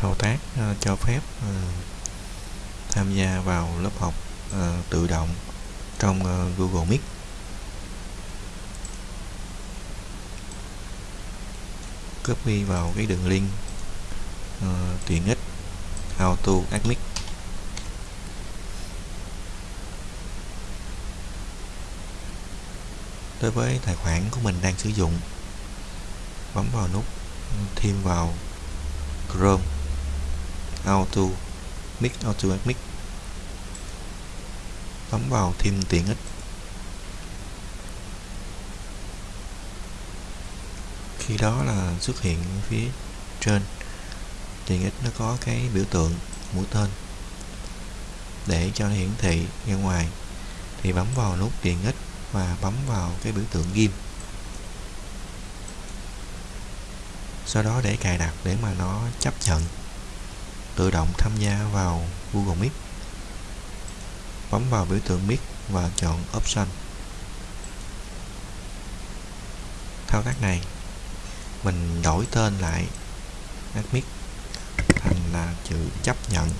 thao tác uh, cho phép uh, tham gia vào lớp học uh, tự động trong uh, Google Meet. Copy vào cái đường link uh, tiện ích auto admit. Đối với tài khoản của mình đang sử dụng bấm vào nút ừ, thêm vào Chrome. Auto Mix Auto Mix bấm vào thêm tiện ích. Khi đó là xuất hiện phía trên. Tiện ích nó có cái biểu tượng mũi tên. Để cho nó hiển thị ra ngoài, thì bấm vào nút tiện ích và bấm vào cái biểu tượng ghim. Sau đó để cài đặt để mà nó chấp nhận tự động tham gia vào Google Meet. Bấm vào biểu tượng Meet và chọn Option. Thao tác này, mình đổi tên lại Admit thành là chữ chấp nhận.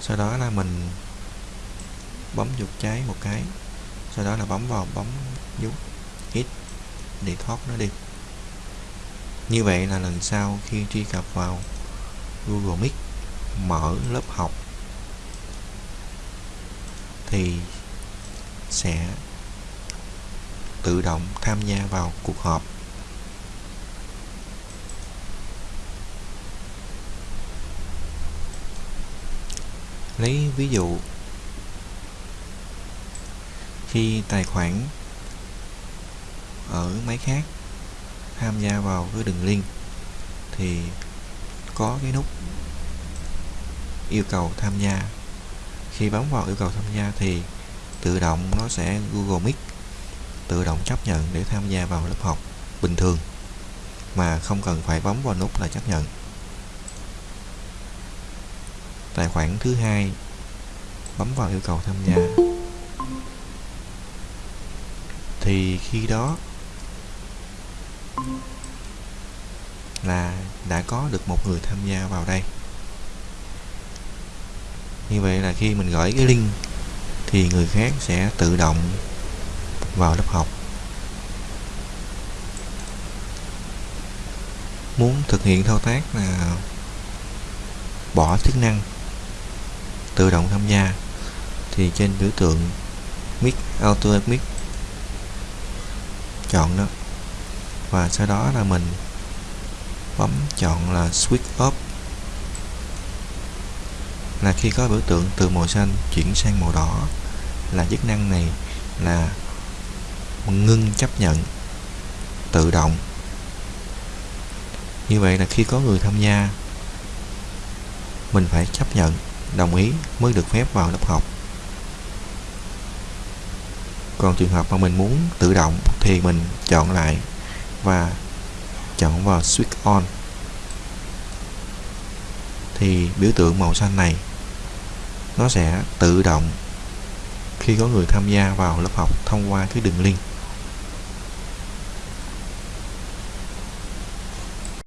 Sau đó là mình bấm chuột trái một cái, sau đó là bấm vào bấm nút ít để thoát nó đi. Như vậy là lần sau khi truy cập vào Google Meet, mở lớp học, thì sẽ tự động tham gia vào cuộc họp. Lấy ví dụ, khi tài khoản ở máy khác tham gia vào cái đường link thì có cái nút yêu cầu tham gia. Khi bấm vào yêu cầu tham gia thì tự động nó sẽ Google Meet tự động chấp nhận để tham gia vào lớp học bình thường, mà không cần phải bấm vào nút là chấp nhận. Tài khoản thứ hai, bấm vào yêu cầu tham gia. Thì khi đó là đã có được một người tham gia vào đây. Như vậy là khi mình gửi cái link thì người khác sẽ tự động vào lớp học. Muốn thực hiện thao tác là bỏ chức năng, tự động tham gia thì trên biểu tượng mic, auto mic chọn đó và sau đó là mình bấm chọn là switch off. Là khi có biểu tượng từ màu xanh chuyển sang màu đỏ, là chức năng này là ngưng chấp nhận, tự động. Như vậy là khi có người tham gia, mình phải chấp nhận, đồng ý mới được phép vào lớp học. Còn trường hợp mà mình muốn tự động thì mình chọn lại và chọn vào switch on. Thì biểu tượng màu xanh này, nó sẽ tự động khi có người tham gia vào lớp học thông qua cái đường link.